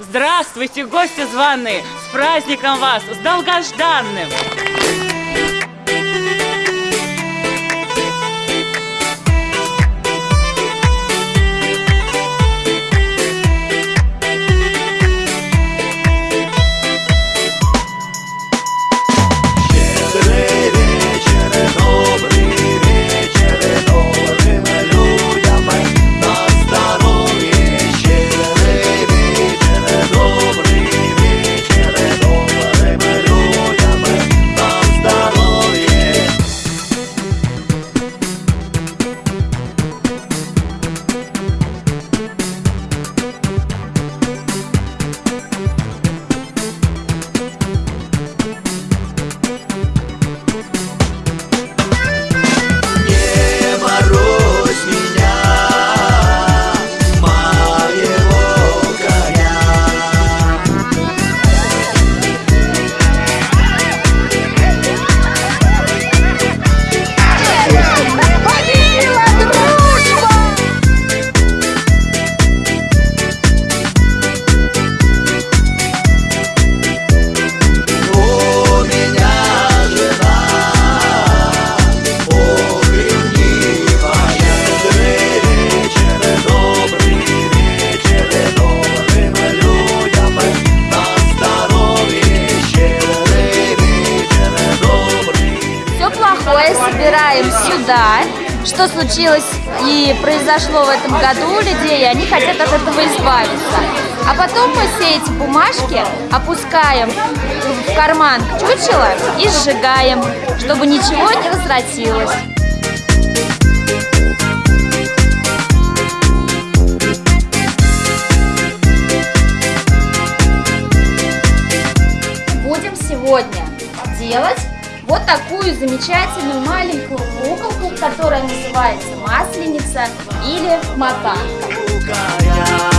Здравствуйте, гости званые! С праздником вас! С долгожданным! Собираем сюда. Что случилось и произошло в этом году у людей, и они хотят от этого избавиться. А потом мы все эти бумажки опускаем в карман чучела и сжигаем, чтобы ничего не возвратилось. Будем сегодня делать вот такую замечательную маленькую куколку, которая называется масленица или мотанка.